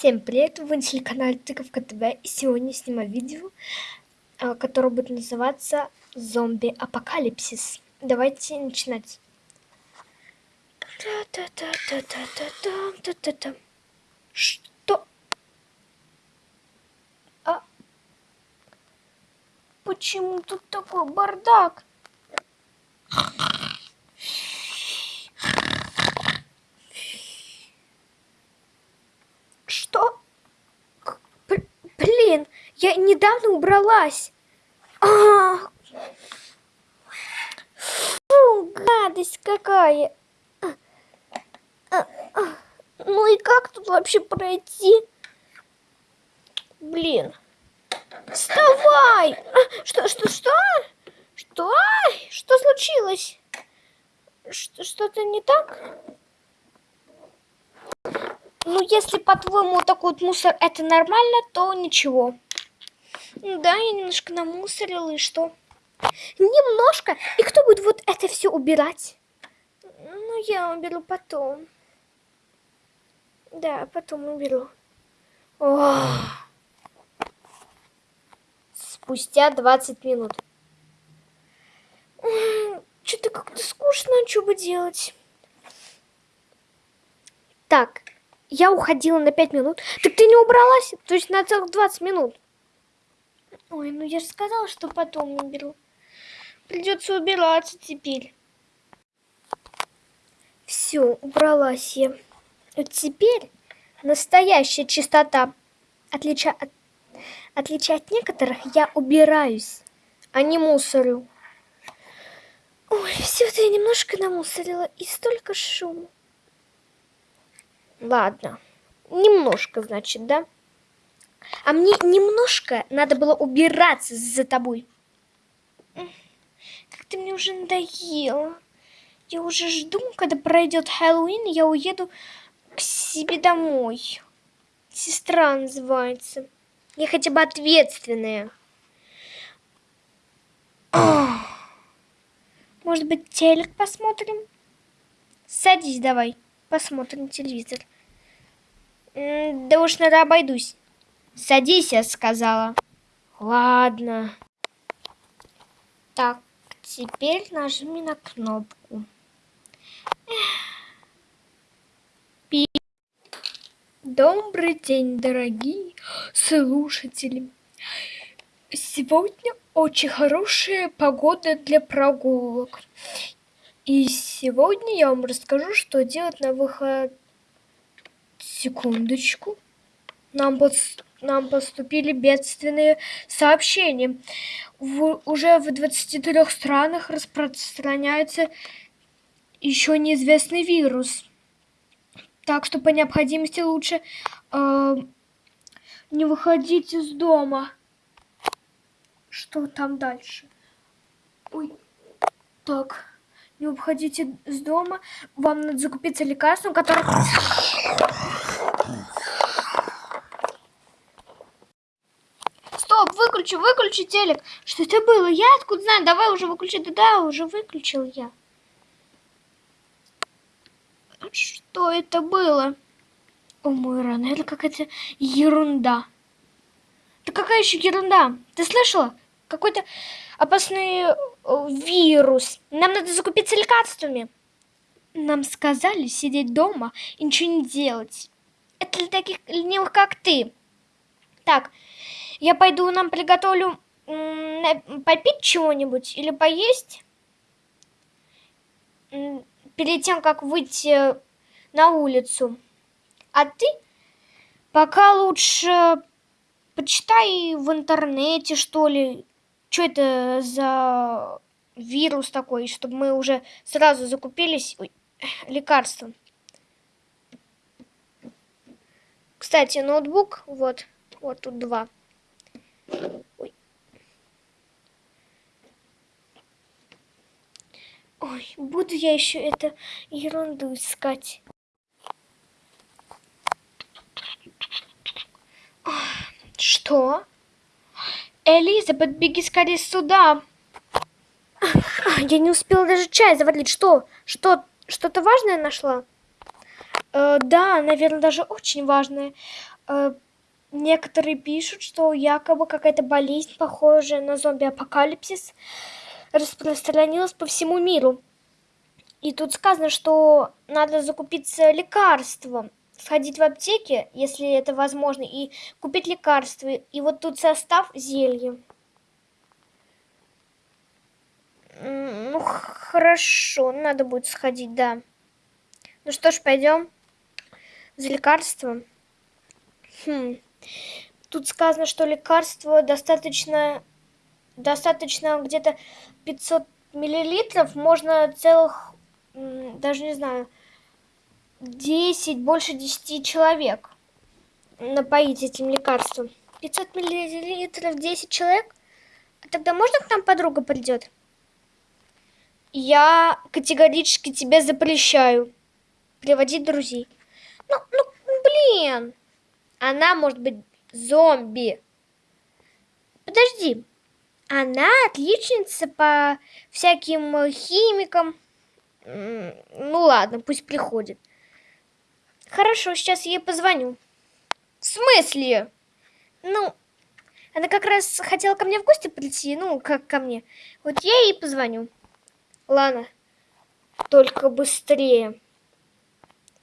Всем привет, вы на телеканале Тыковка ТВ и сегодня снимаю видео, а, которое будет называться Зомби Апокалипсис. Давайте начинать. Что? А? Почему тут такой бардак? Что? Блин, я недавно убралась. А Фу, гадость какая. Ну и как тут вообще пройти? Блин. Вставай! А, что, что, что? Что? Что случилось? Что-то не так? Ну, если, по-твоему, такой вот мусор это нормально, то ничего. Да, я немножко намусорила, и что? Немножко? И кто будет вот это все убирать? Ну, я уберу потом. Да, потом уберу. Ох. Спустя 20 минут. Что-то как-то скучно, что бы делать. Так, я уходила на 5 минут. Так ты не убралась? То есть на целых 20 минут. Ой, ну я же сказала, что потом уберу. Придется убираться теперь. Все, убралась я. Вот теперь настоящая чистота. Отлича от, от некоторых, я убираюсь, а не мусорю. Ой, все-то я немножко намусорила, и столько шума. Ладно. Немножко, значит, да? А мне немножко надо было убираться за тобой. Как ты мне уже надоела. Я уже жду, когда пройдет Хэллоуин, я уеду к себе домой. Сестра называется. Я хотя бы ответственная. Может быть, телек посмотрим? Садись давай, посмотрим телевизор. Да уж, надо обойдусь. Садись, я сказала. Ладно. Так, теперь нажми на кнопку. Пи. Добрый день, дорогие слушатели. Сегодня очень хорошая погода для прогулок. И сегодня я вам расскажу, что делать на выход Секундочку. Нам, под... Нам поступили бедственные сообщения. В... Уже в 23 странах распространяется еще неизвестный вирус. Так что по необходимости лучше э, не выходить из дома. Что там дальше? Ой, так не уходите из дома, вам надо закупиться лекарством, которое... выключи, выключи телек. Что это было? Я откуда знаю? Давай уже выключи. Да, да, уже выключил я. Что это было? О, мой ран, это какая-то ерунда. Да какая еще ерунда? Ты слышала? Какой-то опасный э, вирус. Нам надо закупиться лекарствами. Нам сказали сидеть дома и ничего не делать. Это для таких ленивых, как ты. Так, я пойду нам приготовлю попить чего-нибудь или поесть. Перед тем, как выйти на улицу. А ты пока лучше почитай в интернете, что ли, что это за вирус такой, чтобы мы уже сразу закупились лекарством. Кстати, ноутбук, вот, вот тут два. Ой. Ой, буду я еще это ерунду искать. Что? Элизабет, беги скорее сюда. Я не успела даже чай заварить. Что? Что? Что-то важное нашла? Э, да, наверное, даже очень важное. э, некоторые пишут, что якобы какая-то болезнь, похожая на зомби-апокалипсис, распространилась по всему миру. И тут сказано, что надо закупиться лекарством, сходить в аптеке, если это возможно, и купить лекарства. И вот тут состав зелья. Ну, хорошо, надо будет сходить, да. Ну что ж, пойдем за лекарством. Хм. Тут сказано, что лекарство достаточно, достаточно где-то 500 миллилитров. Можно целых, даже не знаю, 10, больше 10 человек напоить этим лекарством. 500 миллилитров 10 человек? А тогда можно к нам подруга придет? Я категорически тебе запрещаю приводить друзей. Ну, ну, блин. Она может быть зомби. Подожди. Она отличница по всяким химикам. Ну ладно, пусть приходит. Хорошо, сейчас я ей позвоню. В смысле? Ну, она как раз хотела ко мне в гости прийти, ну, как ко мне. Вот я ей позвоню. Ладно, только быстрее.